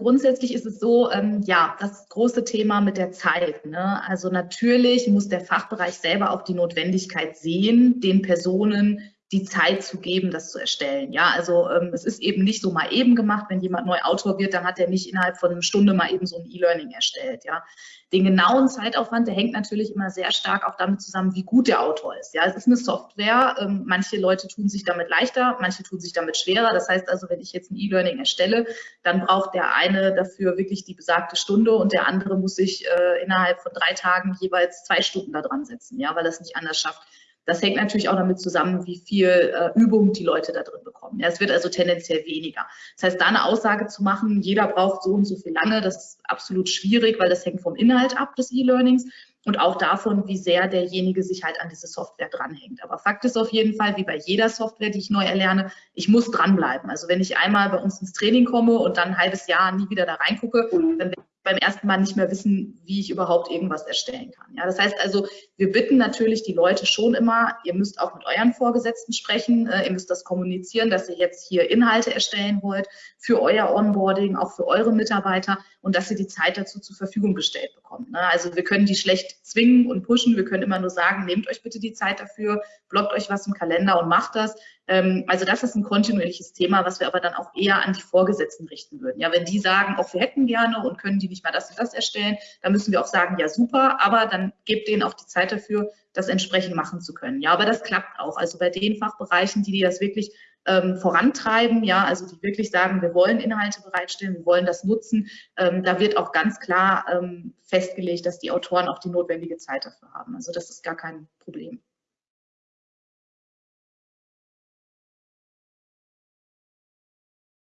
grundsätzlich ist es so, ähm, ja, das große Thema mit der Zeit. Ne? Also natürlich muss der Fachbereich selber auch die Notwendigkeit sehen, den Personen die Zeit zu geben, das zu erstellen. Ja, also ähm, es ist eben nicht so mal eben gemacht. Wenn jemand neu Autor wird, dann hat er nicht innerhalb von einer Stunde mal eben so ein E-Learning erstellt. Ja, den genauen Zeitaufwand, der hängt natürlich immer sehr stark auch damit zusammen, wie gut der Autor ist. Ja, es ist eine Software. Ähm, manche Leute tun sich damit leichter, manche tun sich damit schwerer. Das heißt also, wenn ich jetzt ein E-Learning erstelle, dann braucht der eine dafür wirklich die besagte Stunde und der andere muss sich äh, innerhalb von drei Tagen jeweils zwei Stunden da dran setzen, ja, weil er es nicht anders schafft. Das hängt natürlich auch damit zusammen, wie viel äh, Übung die Leute da drin bekommen. Ja, es wird also tendenziell weniger. Das heißt, da eine Aussage zu machen, jeder braucht so und so viel lange, das ist absolut schwierig, weil das hängt vom Inhalt ab des E-Learnings und auch davon, wie sehr derjenige sich halt an diese Software dranhängt. Aber Fakt ist auf jeden Fall, wie bei jeder Software, die ich neu erlerne, ich muss dranbleiben. Also wenn ich einmal bei uns ins Training komme und dann ein halbes Jahr nie wieder da reingucke, dann werde beim ersten Mal nicht mehr wissen, wie ich überhaupt irgendwas erstellen kann. Ja, das heißt also, wir bitten natürlich die Leute schon immer, ihr müsst auch mit euren Vorgesetzten sprechen, äh, ihr müsst das kommunizieren, dass ihr jetzt hier Inhalte erstellen wollt für euer Onboarding, auch für eure Mitarbeiter und dass ihr die Zeit dazu zur Verfügung gestellt bekommt. Ne? Also wir können die schlecht zwingen und pushen, wir können immer nur sagen, nehmt euch bitte die Zeit dafür, blockt euch was im Kalender und macht das. Ähm, also das ist ein kontinuierliches Thema, was wir aber dann auch eher an die Vorgesetzten richten würden. Ja, wenn die sagen, auch wir hätten gerne und können die nicht mal das und das erstellen, dann müssen wir auch sagen, ja super, aber dann gebt denen auch die Zeit dafür, das entsprechend machen zu können. Ja, aber das klappt auch. Also bei den Fachbereichen, die, die das wirklich ähm, vorantreiben, ja, also die wirklich sagen, wir wollen Inhalte bereitstellen, wir wollen das nutzen, ähm, da wird auch ganz klar ähm, festgelegt, dass die Autoren auch die notwendige Zeit dafür haben. Also das ist gar kein Problem.